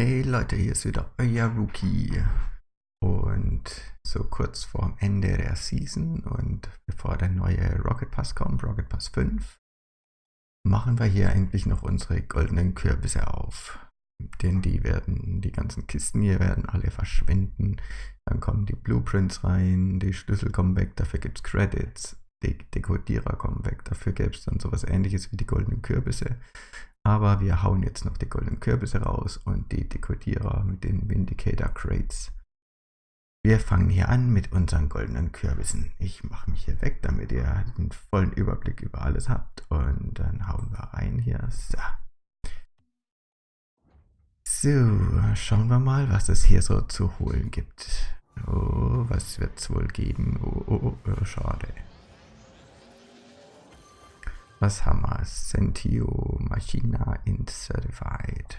Hey Leute, hier ist wieder euer Rookie. Und so kurz vorm Ende der Season und bevor der neue Rocket Pass kommt, Rocket Pass 5, machen wir hier endlich noch unsere goldenen Kürbisse auf. Denn die werden, die ganzen Kisten hier werden alle verschwinden. Dann kommen die Blueprints rein, die Schlüssel kommen weg, dafür gibt es Credits. Die Dekodierer kommen weg, dafür gäbe es dann sowas ähnliches wie die goldenen Kürbisse. Aber wir hauen jetzt noch die goldenen Kürbisse raus und die Dekodierer mit den Vindicator Crates. Wir fangen hier an mit unseren goldenen Kürbissen. Ich mache mich hier weg, damit ihr den vollen Überblick über alles habt. Und dann hauen wir rein hier. So. So, schauen wir mal, was es hier so zu holen gibt. Oh, was wird es wohl geben? Oh, oh, oh, schade. Was haben wir? Sentio Machina in Certified.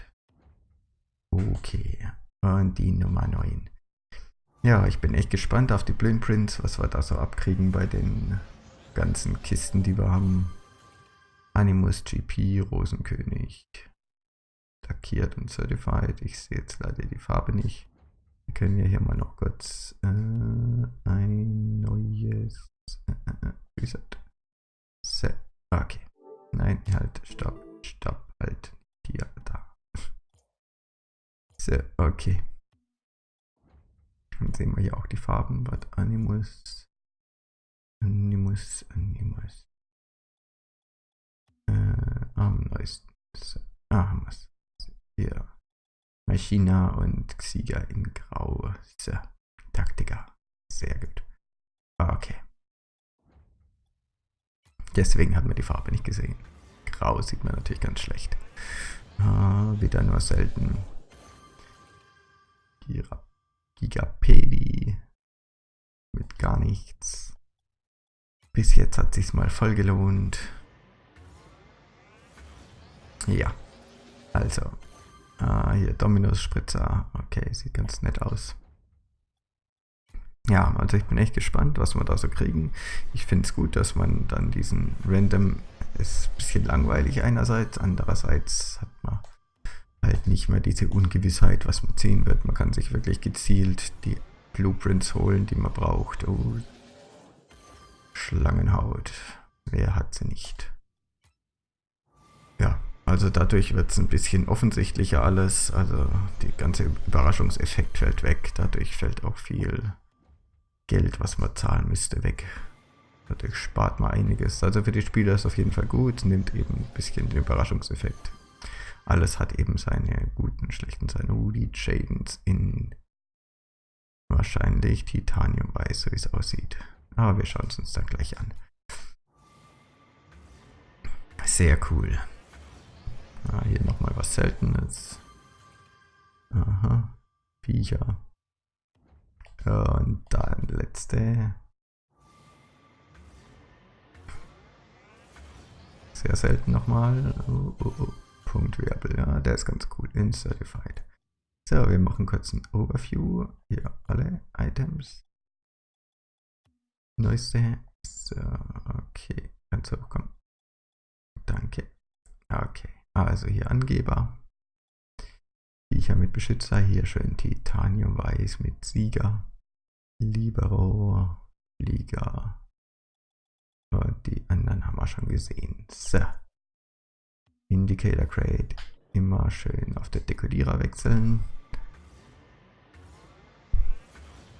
Okay. Und die Nummer 9. Ja, ich bin echt gespannt auf die Blueprints, was wir da so abkriegen bei den ganzen Kisten, die wir haben. Animus GP, Rosenkönig. Lackiert und Certified. Ich sehe jetzt leider die Farbe nicht. Wir können ja hier mal noch kurz äh, ein neues äh, äh, äh Reset. Set. Okay. Nein, halt, stopp, stopp, halt. Hier, da. So, okay. Dann sehen wir hier auch die Farben. Was Animus. Animus, Animus. Äh, am neuesten. So. Ah, haben wir es. Hier. Machina und Xieger in Grau. So. Taktika. Sehr gut. Okay. Deswegen hat man die Farbe nicht gesehen. Grau sieht man natürlich ganz schlecht. Ah, wieder nur selten. Gigapedi. Mit gar nichts. Bis jetzt hat sich's mal voll gelohnt. Ja. Also. Ah, hier Dominus Spritzer. Okay, sieht ganz nett aus. Ja, also ich bin echt gespannt, was wir da so kriegen. Ich finde es gut, dass man dann diesen Random, ist ein bisschen langweilig einerseits, andererseits hat man halt nicht mehr diese Ungewissheit, was man ziehen wird. Man kann sich wirklich gezielt die Blueprints holen, die man braucht. Oh, Schlangenhaut. Wer hat sie nicht? Ja, also dadurch wird es ein bisschen offensichtlicher alles. Also der ganze Überraschungseffekt fällt weg. Dadurch fällt auch viel Geld, was man zahlen müsste, weg. Dadurch spart man einiges. Also für die Spieler ist auf jeden Fall gut, nimmt eben ein bisschen den Überraschungseffekt. Alles hat eben seine guten schlechten Seiten. Oh, die Shadens in wahrscheinlich Titanium weiß, so wie es aussieht. Aber wir schauen es uns dann gleich an. Sehr cool. Ah, hier nochmal was Seltenes. Aha. Viecher. Und dann letzte. Sehr selten nochmal. Oh, oh, oh. Punkt Wirbel, ja, der ist ganz cool. In Certified. So, wir machen kurz ein Overview. Hier alle Items. Neueste. So, okay. Ganz hochkommen. Danke. Okay. Also hier Angeber. Viecher mit Beschützer. Hier schön Titanium Weiß mit Sieger. Libero, Liga. Die anderen haben wir schon gesehen. So. Indicator Crate. Immer schön auf der Dekodierer wechseln.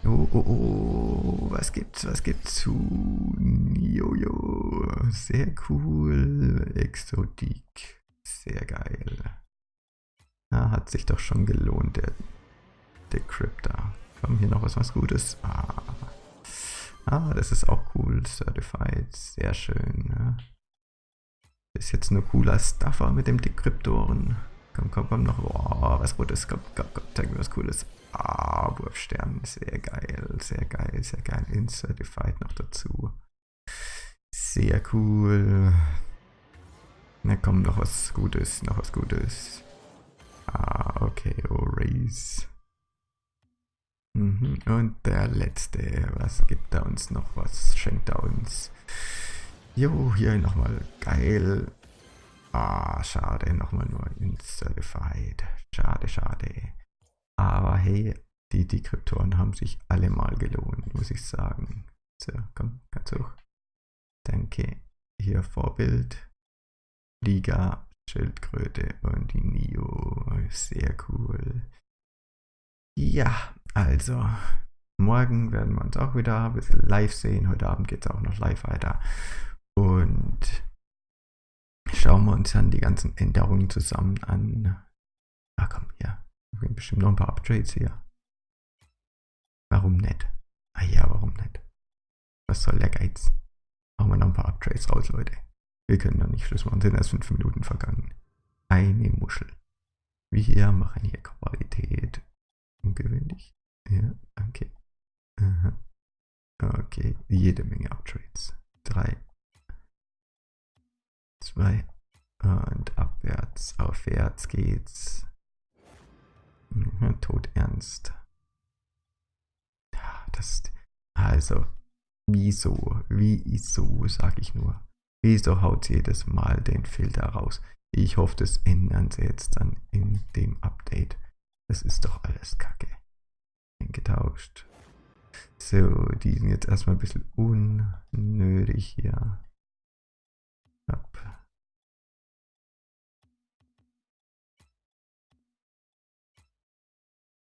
Oh, oh, oh, was gibt's, was gibt's zu Jojo? Sehr cool. Exotik. Sehr geil. Ja, hat sich doch schon gelohnt, der Decryptor. Haben hier noch was, was Gutes? Ah. ah, das ist auch cool. Certified. Sehr schön. Ja. Ist jetzt nur cooler Stuffer mit dem Dekryptoren. Komm, komm, komm noch. Oh, was Rotes. Komm, komm, komm. Zeig mir was Cooles. Ah, Wurfstern. Sehr geil. Sehr geil. Sehr geil. In Certified noch dazu. Sehr cool. Na komm, noch was Gutes. Noch was Gutes. Ah, okay. Oh, Race. Mhm. Und der letzte, was gibt er uns noch? Was schenkt er uns? Jo, hier nochmal geil. Ah, schade, nochmal nur in Certified. Schade, schade. Aber hey, die Dekryptoren haben sich alle mal gelohnt, muss ich sagen. So, komm, ganz hoch. Danke. Hier Vorbild. Liga, Schildkröte und die Nio. Sehr cool. Ja, also, morgen werden wir uns auch wieder ein bisschen live sehen. Heute Abend geht es auch noch live weiter. Und schauen wir uns dann die ganzen Änderungen zusammen an. Ah komm, ja. Bestimmt noch ein paar Upgrades hier. Warum nicht? Ah ja, warum nicht? Was soll der Geiz? Machen wir noch ein paar Upgrades raus, Leute. Wir können noch nicht Schluss machen, sind erst fünf Minuten vergangen. Eine Muschel. Wir machen hier Qualität. Ungewöhnlich. Ja, danke. Aha. Okay, jede Menge Upgrades. Drei. Zwei. Und abwärts, aufwärts geht's. Mhm, ernst. Das, also, wieso, wieso, sag ich nur. Wieso haut sie jedes Mal den Filter raus? Ich hoffe, das ändern sie jetzt dann in dem Update. Das ist doch alles kacke. Getauscht. So, die sind jetzt erstmal ein bisschen unnötig hier. Ab.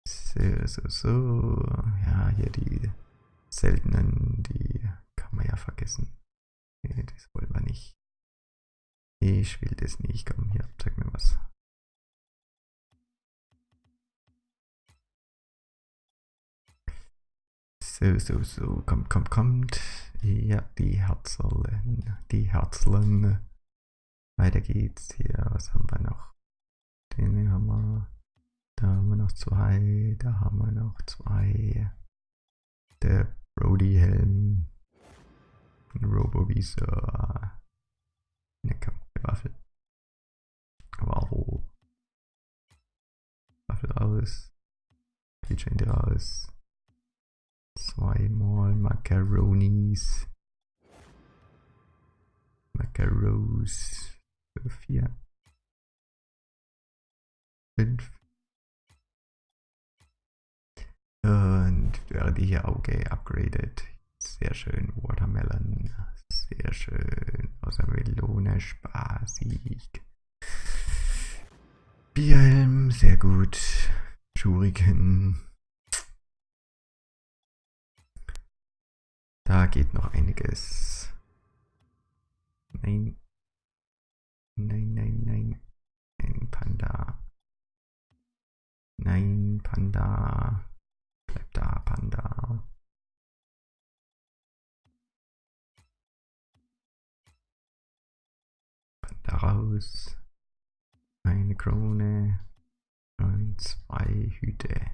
So, so, so. Ja, hier die seltenen, die kann man ja vergessen. Nee, das wollen wir nicht. Ich will das nicht. Komm, hier, zeig mir was. So, so, so. Kommt, kommt, kommt. Ja, die Herzeln. Die Herzeln. Weiter geht's hier. Was haben wir noch? Den haben wir. Da haben wir noch zwei. Da haben wir noch zwei. Der Brody-Helm. Robovisor. Ne, komm, Waffel. Waffel. Waffel raus. Keychain raus. Zweimal Macaronis. Macaros. Vier. Fünf. Und werde hier Auge upgraded. Sehr schön. Watermelon. Sehr schön. Außer Melone. Spaßig. Bierhelm. Sehr gut. Schuriken. Da geht noch einiges. Nein. Nein, nein, nein. Ein Panda. Nein, Panda. Bleib da, Panda. Panda raus. Eine Krone. Und zwei Hüte.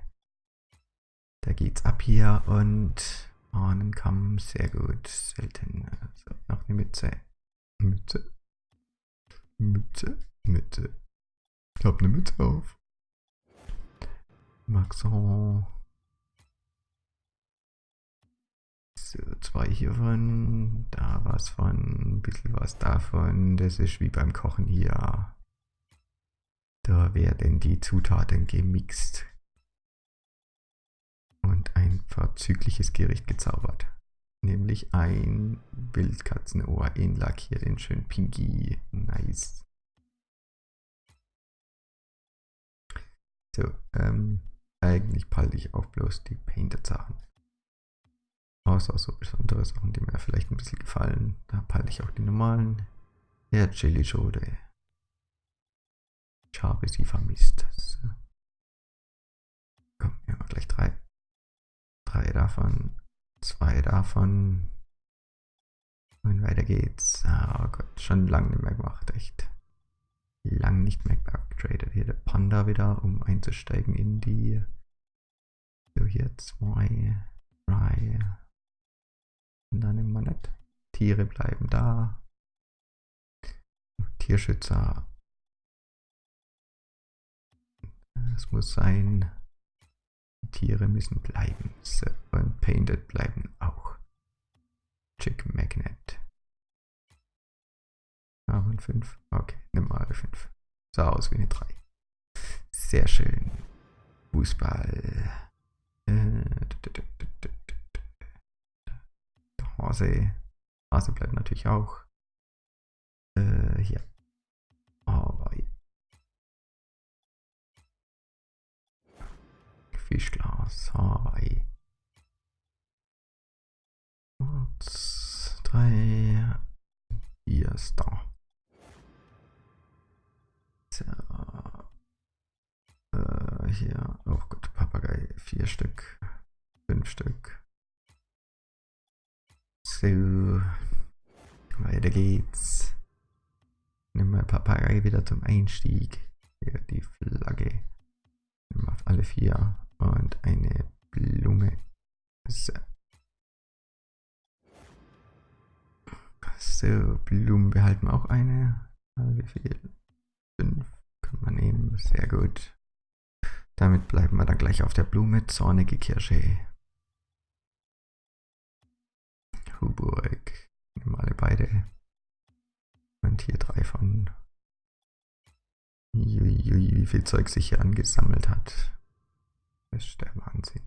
Da geht's ab hier und Hahnenkamm, sehr gut. Selten. Also noch eine Mütze. Mütze. Mütze. Mütze. Ich hab eine Mütze auf. Maxon. So, zwei hiervon, da was von, ein bisschen was davon. Das ist wie beim Kochen hier. Da werden die Zutaten gemixt und ein vorzügliches Gericht gezaubert. Nämlich ein Wildkatzenohr in lackiert in schön pinky. Nice. So, ähm, eigentlich palte ich auch bloß die Painted Sachen. Außer so besondere Sachen, die mir vielleicht ein bisschen gefallen. Da palte ich auch die normalen. Der Chili Schode. Ich habe sie vermisst. So. Komm, wir haben gleich drei drei davon, zwei davon. Und weiter geht's. Oh Gott, schon lange nicht mehr gemacht, echt. Lang nicht mehr upgradet. Hier der Panda wieder, um einzusteigen in die. So, hier zwei, drei. Und dann immer nicht. Tiere bleiben da. Tierschützer. Es muss sein. Tiere müssen bleiben. So, und Painted bleiben auch. Chick Magnet. Aber ein 5. Okay, nimm mal eine 5. Sah aus wie eine 3. Sehr schön. Fußball. Äh, Hase. Hase bleibt natürlich auch. Äh, hier. Hawaii. Fischglas. Hawaii. Kurz. Drei. Hier ist da. So. Äh, hier. Oh Gott, Papagei. Vier Stück. Fünf Stück. So. Weiter geht's. Nimm mal Papagei wieder zum Einstieg. Hier die Flagge. Nimm auf alle vier. Und eine Blume. So. So, Blumen behalten wir auch eine. Also wie viel? Fünf können wir nehmen. Sehr gut. Damit bleiben wir dann gleich auf der Blume. Zornige Kirsche. Huburg. Nehmen alle beide. Und hier drei von. Wie viel Zeug sich hier angesammelt hat. Ist der Wahnsinn.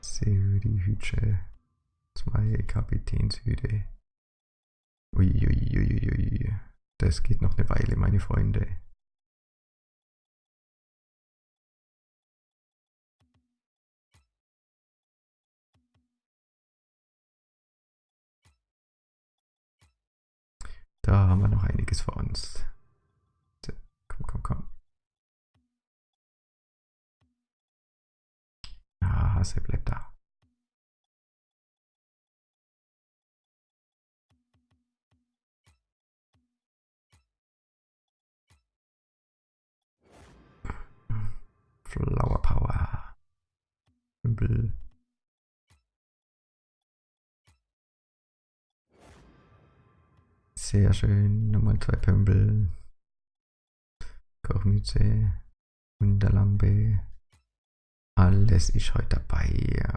So, die Hütsche. Zwei Kapitänshüte. Uiuiuiui. Das geht noch eine Weile, meine Freunde. Da haben wir noch einiges vor uns. So, komm, komm, komm. Ah, Hase bleibt da. Flower Power. Pümpel. Sehr schön. Nochmal zwei Pümpel. Kochmütze. Wunderlampe. Alles ist heute dabei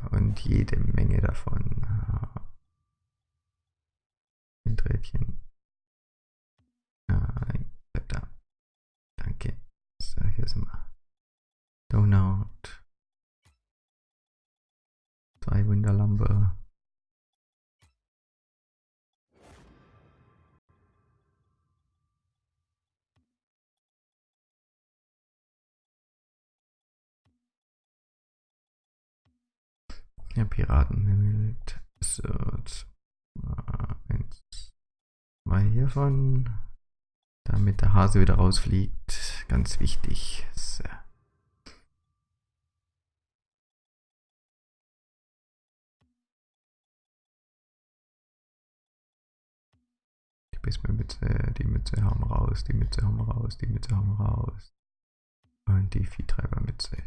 und jede Menge davon. Ein Drähtchen. Nein, bleib da. Danke. So, hier sind wir. Donut. Zwei Wunderlampe. Ja, Piratenhimmel. So, eins, zwei hiervon. Damit der Hase wieder rausfliegt. Ganz wichtig. So. Die Bismarck-Mütze, die Mütze haben raus, die Mütze haben raus, die Mütze haben raus. Und die Viehtreibermütze.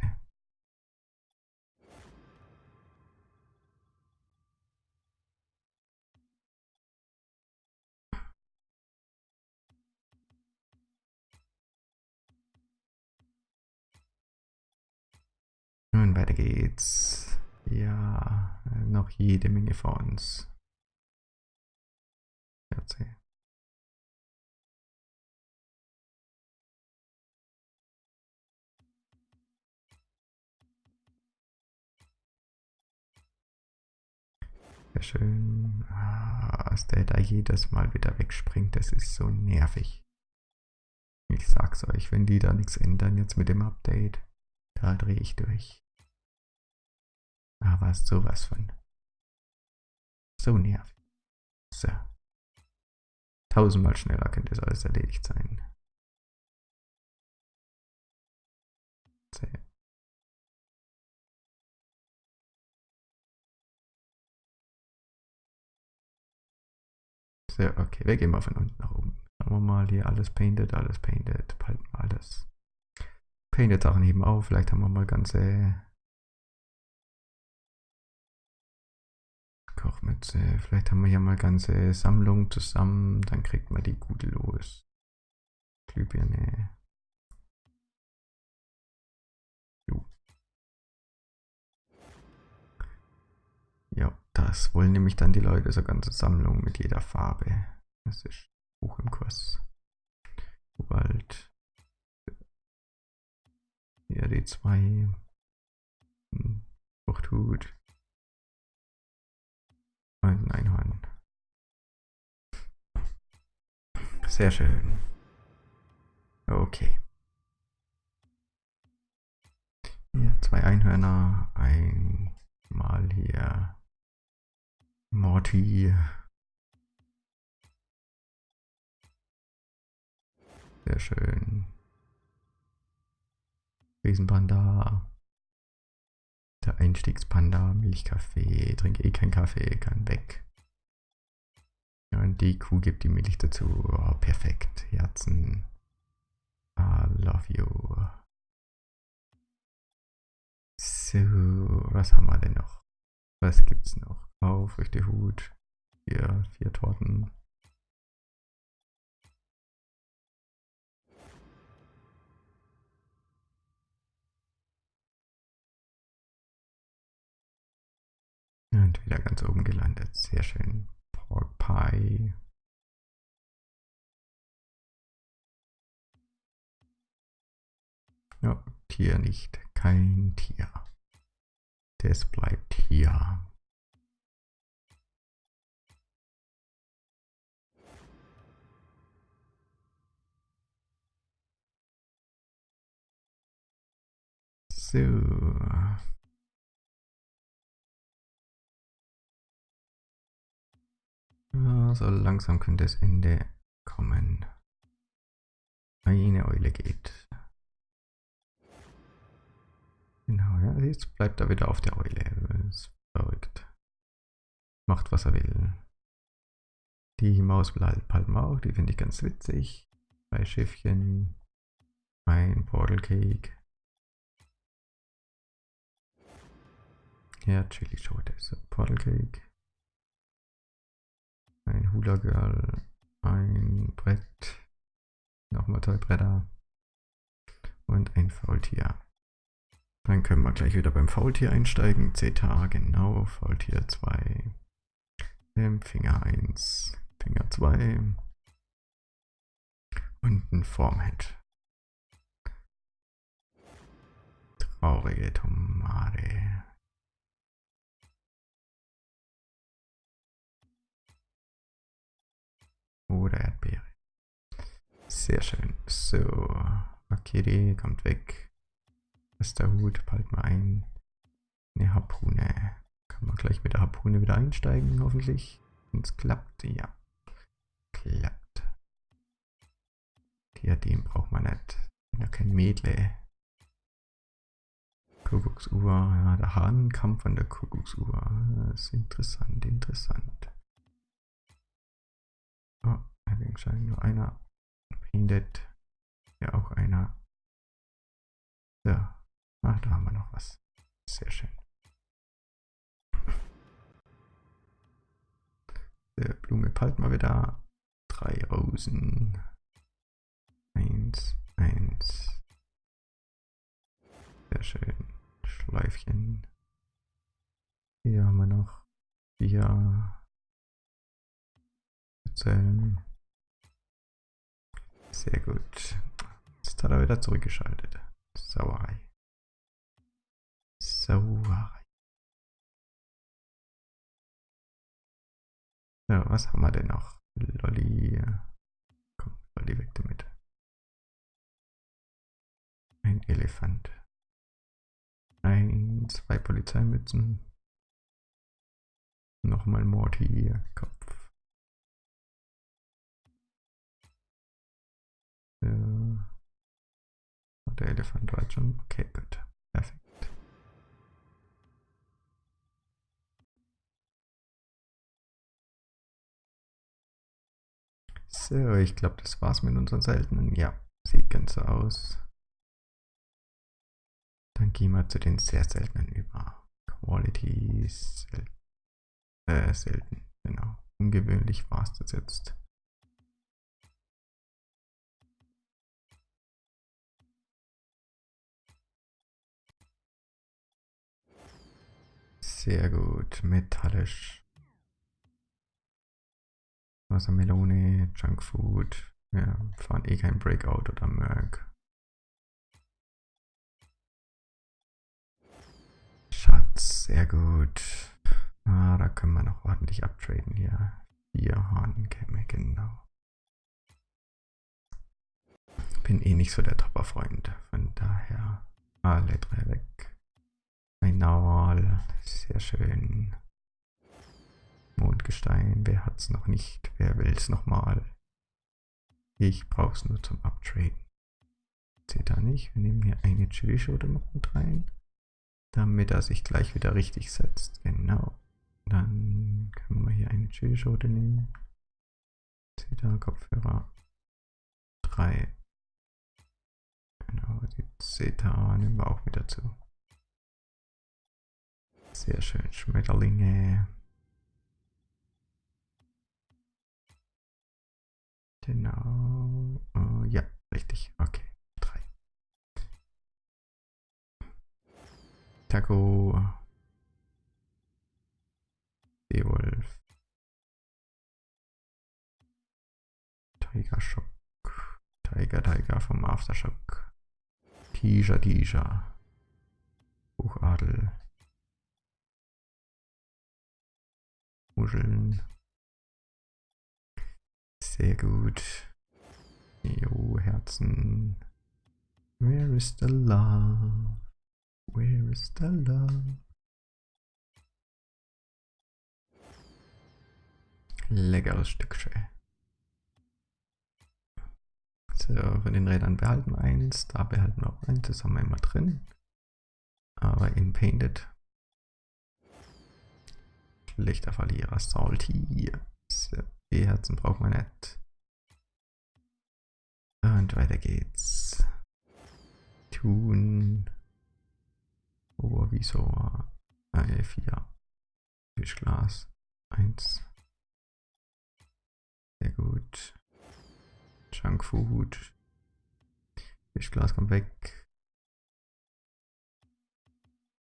Geht's. Ja, noch jede Menge vor uns. 14. Sehr schön. Ah, dass der da jedes Mal wieder wegspringt, das ist so nervig. Ich sag's euch, wenn die da nichts ändern jetzt mit dem Update, da drehe ich durch. Aber sowas von. So nervig. So. Tausendmal schneller könnte es alles erledigt sein. So. So, okay, wir gehen mal von unten nach oben. Schauen wir mal hier, alles painted, alles painted, wir alles. Painted Sachen heben auf, vielleicht haben wir mal ganze Kochmütze. Vielleicht haben wir ja mal ganze Sammlung zusammen, dann kriegt man die gut los. Glühbirne. Jo. Ja, das wollen nämlich dann die Leute, so ganze Sammlung mit jeder Farbe. Das ist hoch im Kurs. Kobalt. Hier die zwei. Hm, Fruchthut. Ein Einhorn. Sehr schön. Okay. Hier zwei Einhörner, einmal hier Morty. Sehr schön. Riesenpanda. Der Einstiegspanda, Milchkaffee, trinke eh keinen Kaffee, kann weg. Ja, und die Kuh gibt die Milch dazu. Oh, perfekt. Herzen. I love you. So, was haben wir denn noch? Was gibt's noch? Aufrichte Hut. Hier, vier Torten. Und wieder ganz oben gelandet. Sehr schön. Pork Pie. Ja, Tier nicht. Kein Tier. Das bleibt hier. So. So langsam könnte das Ende kommen. Eine Eule geht. Genau, ja, jetzt bleibt er wieder auf der Eule. Ist verrückt. Macht, was er will. Die Maus halten wir auch, die finde ich ganz witzig. Zwei Schiffchen. Ein Portal Cake. Ja, Chili Schote. So, Portal Cake. Ein Hula Girl. Ein Brett. Nochmal zwei Bretter. Und ein Faultier. Dann können wir gleich wieder beim Faultier einsteigen. Zeta, genau, Faultier 2. Finger 1, Finger 2. Und ein Formhead. Traurige Tomate. Oder Erdbeere. Sehr schön. So, Akiri kommt weg. Das ist der Hut, bald mal ein. Eine Harpune. Kann man gleich mit der Harpune wieder einsteigen, hoffentlich. Wenn es klappt, ja. Klappt. Diadem braucht man nicht. Ja, kein Mädle. Kuckucksuhr, ja, der Hahnenkampf an der Kuckucksuhr. Das ist interessant, interessant. Oh, Heiligenschein, nur einer. Painted. Ja, auch einer. So, Ach, da haben wir noch was. Sehr schön. Der Blume palt mal wieder. Drei Rosen. Eins, eins. Sehr schön. Schleifchen. Hier haben wir noch vier Zellen. Sehr gut. Jetzt hat er wieder zurückgeschaltet. Sauerei. Sauerei. Ja, was haben wir denn noch? Lolli. Komm, Lolli weg damit. Ein Elefant. Ein, zwei Polizeimützen. Nochmal Morty, Kopf. So. Der Elefant war schon. Okay, gut. Perfekt. So, ich glaube, das war's mit unseren seltenen. Ja, sieht ganz so aus. Dann gehen wir zu den sehr seltenen über. Quality sel äh, selten, genau. Ungewöhnlich war es das jetzt. Sehr gut. Metallisch. Wassermelone, Junkfood. Wir fahren eh kein Breakout oder Merc. Schatz, sehr gut. Ah, da können wir noch ordentlich abtraden hier. Vier Hahnenkämme, genau. Bin eh nicht so der Topper-Freund, von daher alle drei weg. Ein Naual, sehr schön. Mondgestein, wer hat's noch nicht? Wer will's nochmal? Ich brauch's nur zum Uptraden. Seht da nicht? Wir nehmen hier eine Chili-Schote noch mit rein, damit er sich gleich wieder richtig setzt. Genau. Dann können wir hier eine Chili-Schote nehmen. Seht da, Kopfhörer 3. Genau, die Zeta nehmen wir auch mit dazu. Sehr schön, Schmetterlinge. Genau. Oh, ja, richtig. Okay. Drei. Taco. Seewolf. Tiger Shock. Tiger Tiger vom Aftershock. Tisha Tisha. Buchadel. Muscheln. Sehr gut. Jo, Herzen. Where is the love? Where is the love? Leckeres Stückchen. So, von den Rädern behalten wir eins, da behalten wir auch eins, das haben wir immer drin. Aber in Painted. Schlechter Verlierer, Salty. So. E-Herzen braucht man nicht. Und weiter geht's. Tun. Obervisor. Äh, 4. Fischglas. 1. Sehr gut. Junkfood. Fischglas kommt weg.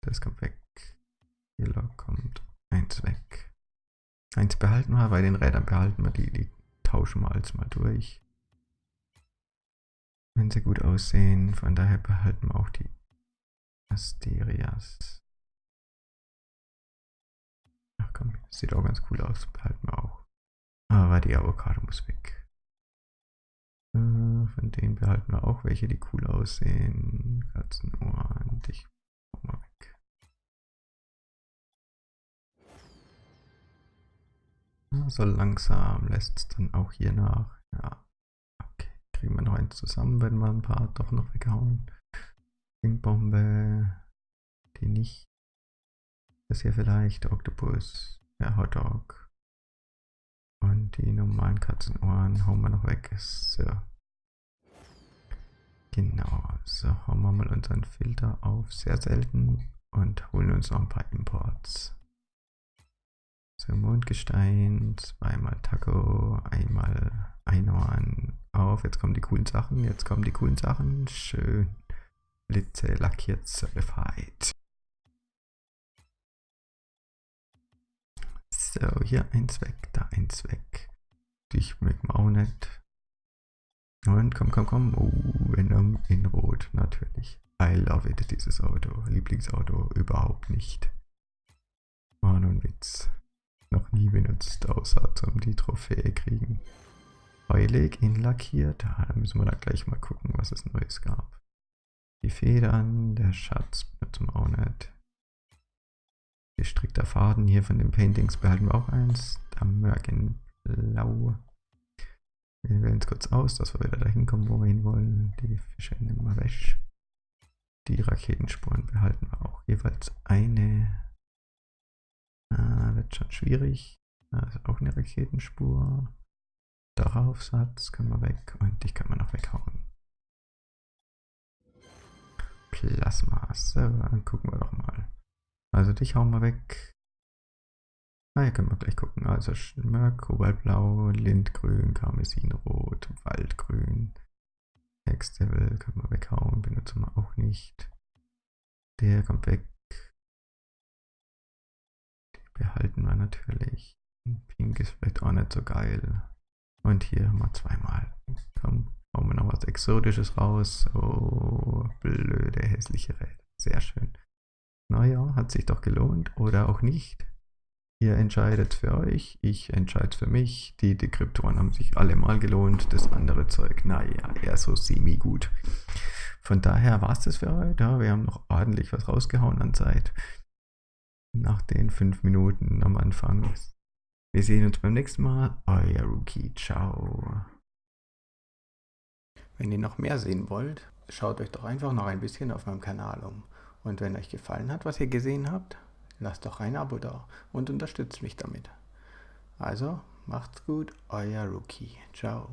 Das kommt weg. Yellow kommt eins weg. Eins behalten wir, bei den Rädern behalten wir die, die tauschen wir alles mal durch. Wenn sie gut aussehen, von daher behalten wir auch die Asterias. Ach komm, sieht auch ganz cool aus, behalten wir auch. Aber die Avocado muss weg. Äh, von denen behalten wir auch welche, die cool aussehen. Katzenohren, dich mal weg. So langsam lässt es dann auch hier nach. Ja. Okay. Kriegen wir noch eins zusammen, wenn wir ein paar doch noch weghauen. Bombe. Die nicht. Das hier vielleicht. Oktopus. Der Hotdog. Und die normalen Katzenohren hauen wir noch weg. So. Genau. So, hauen wir mal unseren Filter auf. Sehr selten. Und holen uns noch ein paar Imports. So, Mondgestein, zweimal Taco, einmal Einhorn. Auf, jetzt kommen die coolen Sachen, jetzt kommen die coolen Sachen. Schön. Blitze lackiert certified. So, hier eins weg, da eins weg. Dich mögen wir auch nicht. Und komm, komm, komm. Oh, Venom in Rot, natürlich. I love it, dieses Auto. Lieblingsauto überhaupt nicht. War nur ein Witz noch nie benutzt, außer zum die Trophäe kriegen. Heulig in lackiert, da müssen wir da gleich mal gucken, was es Neues gab. Die Federn, der Schatz benutzen wir auch nicht. Gestrickter Faden hier von den Paintings behalten wir auch eins. Da Mörken Blau. Wir wählen es kurz aus, dass wir wieder dahin kommen, wo wir hin wollen. Die Fische nehmen wir weg. Die Raketenspuren behalten wir auch jeweils eine. Ah, wird schon schwierig. Da ist auch eine Raketenspur. Darauf Satz können wir weg und dich können wir noch weghauen. Plasma. So, dann gucken wir doch mal. Also dich hauen wir weg. Ah, hier können wir gleich gucken. Also Schmörk, Kobaltblau, Lindgrün, Karmesinrot, Waldgrün. Hexdevil können wir weghauen, benutzen wir auch nicht. Der kommt weg. Behalten wir natürlich. Pink ist vielleicht auch nicht so geil. Und hier haben wir zweimal. Komm, hauen wir noch was Exotisches raus. Oh, blöde, hässliche Räder. Sehr schön. Naja, hat sich doch gelohnt. Oder auch nicht. Ihr entscheidet für euch, ich entscheide für mich. Die Dekryptoren haben sich alle mal gelohnt. Das andere Zeug, naja, eher so semi-gut. Von daher war es das für heute. Ja, wir haben noch ordentlich was rausgehauen an Zeit. Nach den fünf Minuten am Anfang. Wir sehen uns beim nächsten Mal. Euer Rookie. Ciao. Wenn ihr noch mehr sehen wollt, schaut euch doch einfach noch ein bisschen auf meinem Kanal um. Und wenn euch gefallen hat, was ihr gesehen habt, lasst doch ein Abo da und unterstützt mich damit. Also, macht's gut, euer Rookie. Ciao.